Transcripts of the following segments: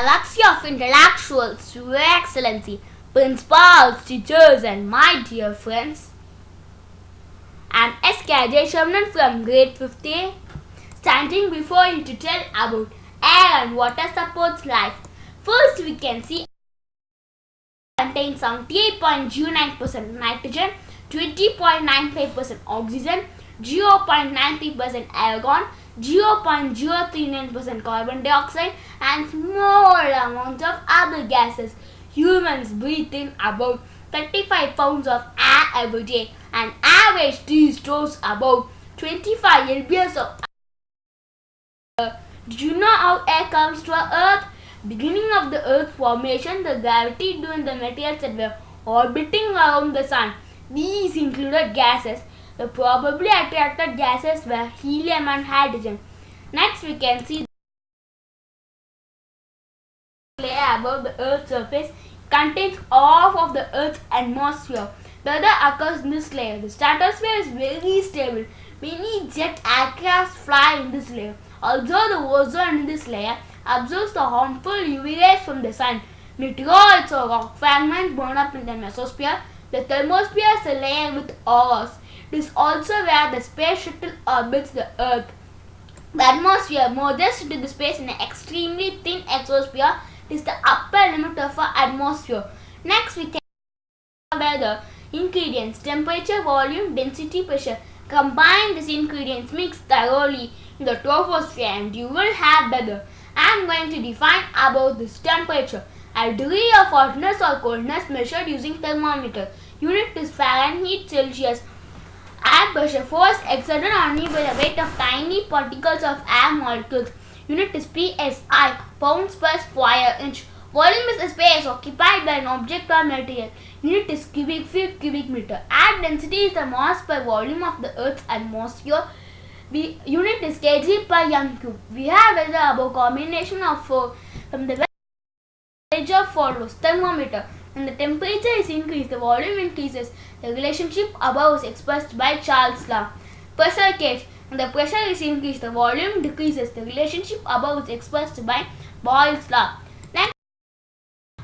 galaxy of intellectuals, Your Excellency, principals, teachers, and my dear friends. I'm S.K. Shamnan from grade 50, standing before you to tell about air and water supports life. First, we can see contains 78.09% nitrogen, 20.95% oxygen, 0.93% argon, 0.039% carbon dioxide and small amounts of other gases. Humans breathe in about 35 pounds of air every day. An average tree stores about 25 lbs of air. Did you know how air comes to earth? Beginning of the earth formation, the gravity doing the materials that were orbiting around the sun. These included gases the probably attracted gases were helium and hydrogen. Next we can see the layer above the Earth's surface contains half of the Earth's atmosphere. The other occurs in this layer. The stratosphere is very stable. Many jet aircraft fly in this layer. Although the ozone in this layer absorbs the harmful UV rays from the sun, meteoroids or rock fragments burn up in the mesosphere. The thermosphere is a layer with ores. Is also where the space shuttle orbits the Earth. The atmosphere merges into the space in an extremely thin exosphere. It is the upper limit of our atmosphere. Next, we can the ingredients temperature, volume, density, pressure. Combine these ingredients, mix thoroughly in the troposphere, and you will have weather. I am going to define about this temperature. A degree of hotness or coldness measured using thermometer. Unit is Fahrenheit Celsius. Air pressure force exerted only by the weight of tiny particles of air molecules. Unit is PSI, pounds per square inch. Volume is the space occupied by an object or material. Unit is cubic feet, cubic meter. Air density is the mass per volume of the Earth's atmosphere. Unit is kg per m cube. We have the above combination of uh, from the temperature follows thermometer. When the temperature is increased, the volume increases. The relationship above is expressed by Charles' law. Pressure gauge. When the pressure is increased, the volume decreases. The relationship above is expressed by Boyle's law. Next,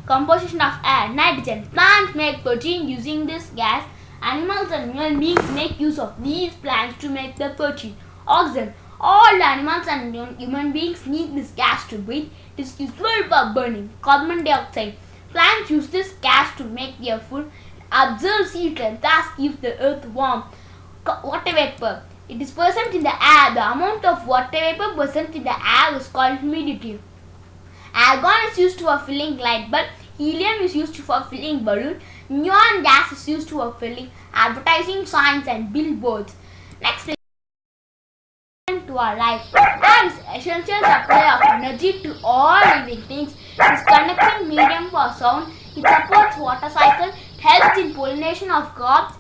composition of air. Nitrogen. Plants make protein using this gas. Animals and human beings make use of these plants to make the protein. Oxygen. All animals and human beings need this gas to breathe. It is useful for burning. Carbon dioxide. Plants use this gas to make their food, absorb heat and thus keep the earth warm. Water vapor. It is present in the air. The amount of water vapor present in the air is called humidity. Argon is used for filling light bulb. Helium is used for filling balloon. Neon gas is used for filling advertising signs and billboards. Next to our life. Essential supply of energy to all living things. It is conducting medium for sound. It supports water cycle. Helps in pollination of crops.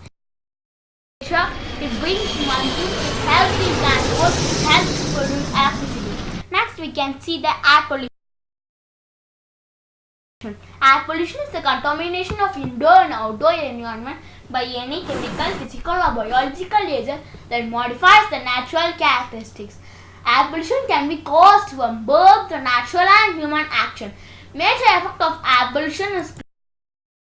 It brings monsoon. It helps in transport. It helps to produce electricity. Next we can see the air pollution. Air pollution is the contamination of indoor and outdoor environment by any chemical, physical or biological agent that modifies the natural characteristics. Air pollution can be caused from both the natural and human action. Major effect of air pollution is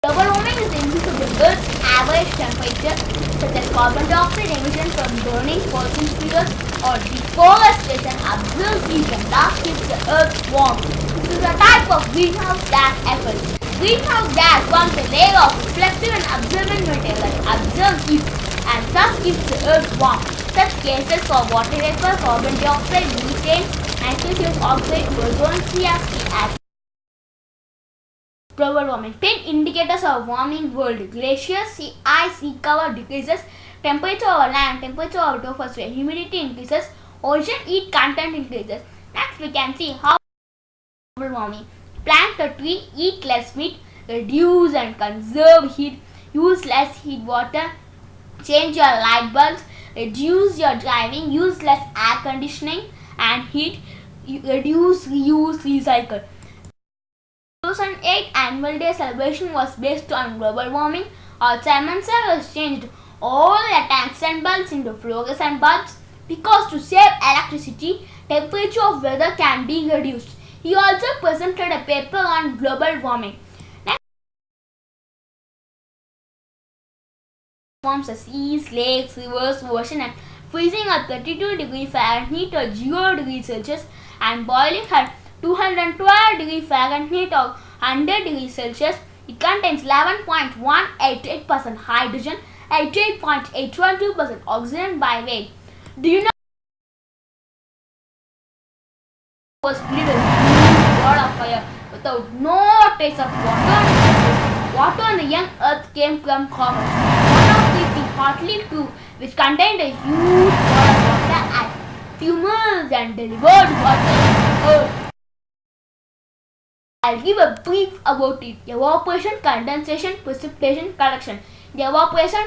global warming is the Earth's average temperature such as carbon dioxide emission from burning fossil fuels or deforestation absorbs heat and thus keeps the Earth warm. This is a type of greenhouse gas effect. Greenhouse gas forms a layer of reflective and absorbent material that absorbs heat and thus keeps the earth warm. Such cases for water vapor, carbon dioxide, methane, nitrogen oxide, ozone, CFC global warming. 10 indicators of warming world. Glaciers, sea ice, sea cover decreases, temperature of land, temperature over troposphere, humidity increases, ocean heat content increases. Next we can see how global warming. Plant a tree, eat less meat, reduce and conserve heat, use less heat water, change your light bulbs, reduce your driving, use less air conditioning and heat, reduce, reuse, recycle. 2008 annual day celebration was based on global warming. Simon has changed all the tungsten bulbs into fluorescent bulbs because to save electricity, temperature of weather can be reduced. He also presented a paper on global warming. Forms the seas, lakes, rivers, ocean and freezing at 32 degree Fahrenheit or 0 degree Celsius and boiling at 212 degree Fahrenheit or 100 degree Celsius. It contains 11.188% hydrogen, 88.812% oxygen by weight. Do you know was with wall of fire without no trace of water Water on the young earth came from comets. Of the, Hartley 2 which contained a huge wall of water and tumors and delivered water. I'll give a brief about it. Evaporation, condensation, precipitation, collection. The evaporation,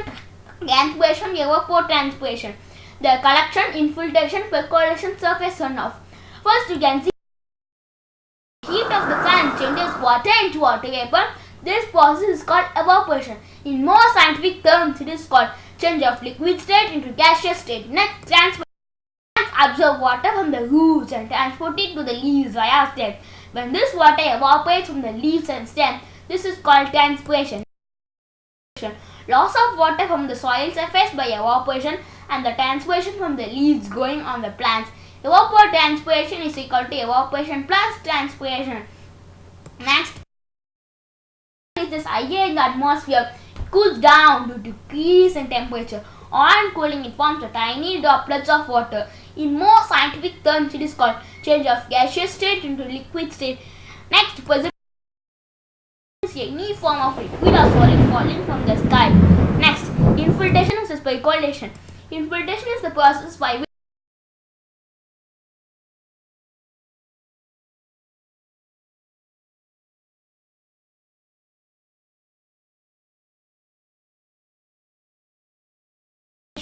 transpiration, evapotranspiration. The collection, infiltration, percolation, surface runoff. First you can see heat of the sun changes water into water vapor. This process is called evaporation. In more scientific terms, it is called change of liquid state into gaseous state. Next, transpiration absorb water from the roots and transport it to the leaves via stems. When this water evaporates from the leaves and stems, this is called transpiration. Loss of water from the soil surface by evaporation and the transpiration from the leaves growing on the plants. Evapotranspiration is equal to evaporation plus transpiration. Next is this air in the atmosphere cools down due to decrease in temperature. On cooling, it forms a tiny droplets of water. In more scientific terms, it is called change of gaseous state into liquid state. Next, is any form of liquid or solid falling from the sky. Next, infiltration is by percolation. Infiltration is the process by which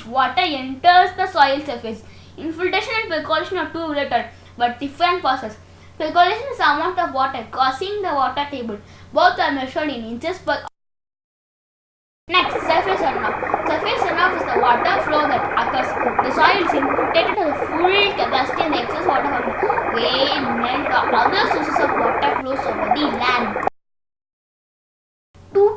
water enters the soil surface. Infiltration and percolation are two related but different processes. Percolation is the amount of water crossing the water table. Both are measured in inches per Next, surface runoff. Surface runoff is the water flow that occurs. The soil is infiltrated to the full capacity and the excess water from the rain, melt or other sources of water flows over the land.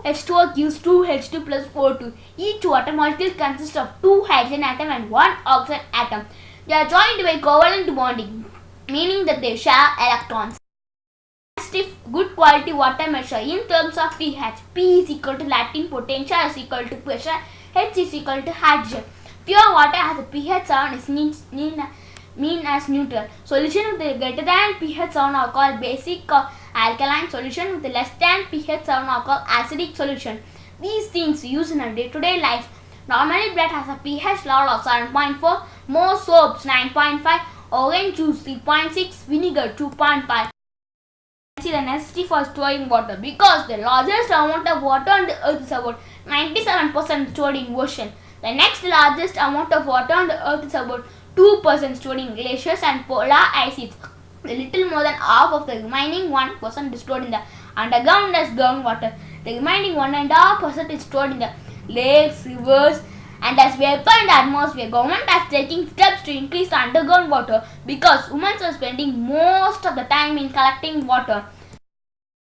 2H2O gives 2H2 plus 4 Each water molecule consists of two hydrogen atom and one oxygen atom. They are joined by covalent bonding, meaning that they share electrons. Stiff, good quality water measure in terms of pH. P is equal to Latin potential is equal to pressure. H is equal to hydrogen. Pure water has a pH 7 is mean, as neutral. Solution with greater than pH 7 are called basic alkaline solution with less than pH 7 are called acidic solution. These things used in our day-to-day -day life. Normally bread has a pH level of 7.4, more soaps 9.5, orange juice 3.6, vinegar 2.5. See the necessity for storing water because the largest amount of water on the earth is about 97% stored in ocean. The next largest amount of water on the earth is about 2% stored in glaciers and polar ice sheets. A little more than half of the remaining 1% is stored in the underground as groundwater. The remaining 1.5% is stored in the lakes, rivers and as vapor in the atmosphere. Government has taken steps to increase the underground water because humans are spending most of the time in collecting water.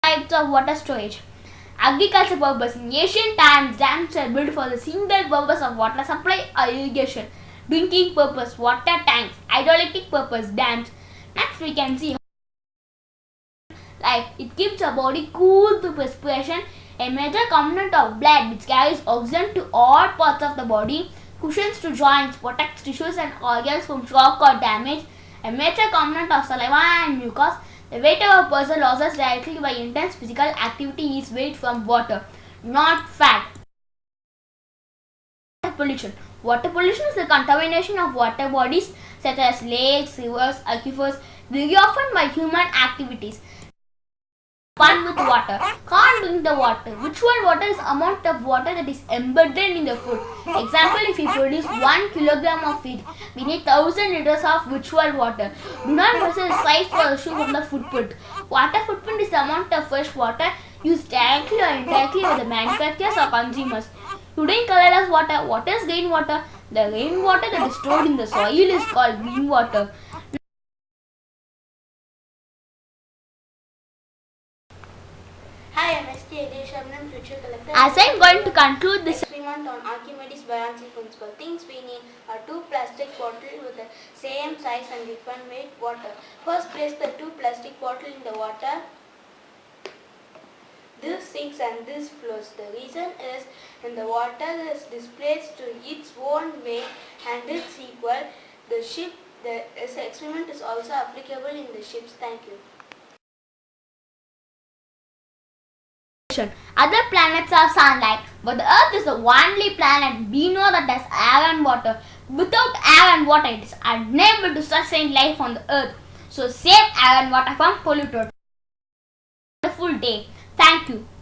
Types of water storage. Agriculture purpose. In ancient times, dams were built for the single purpose of water supply or irrigation. Drinking purpose, water tanks. Hydroelectric purpose, dams. Next we can see like it keeps the body cool through perspiration. A major component of blood which carries oxygen to all parts of the body, cushions to joints, protects tissues and organs from shock or damage. A major component of saliva and mucus. The weight of a person loses directly by intense physical activity is weight from water, not fat. Pollution. Water pollution is the contamination of water bodies such as lakes, rivers, aquifers, very often by human activities. Fun with water. Can't drink the water. Virtual water is amount of water that is embedded in the food. Example, if you produce 1 kilogram of feed, we need 1000 liters of virtual water. Do not measure the size the shoe from the footprint. Water footprint is the amount of fresh water used directly or indirectly by the manufacturers or consumers. Today in colorless water, what is rainwater? The rainwater that is stored in the soil is called rainwater. As I'm going to conclude this experiment on Archimedes' balancing principle, things we need are two plastic bottles with the same size and different weight water. First, place the two plastic bottles in the water. This sinks and this flows. The reason is when the water is displaced to its own weight and it's equal, the ship, the this experiment is also applicable in the ships. Thank you. Other planets are sunlight, but the Earth is the only planet we know that has air and water. Without air and water, it is unable to sustain life on the Earth. So save air and water from polluted. Wonderful day. Thank you.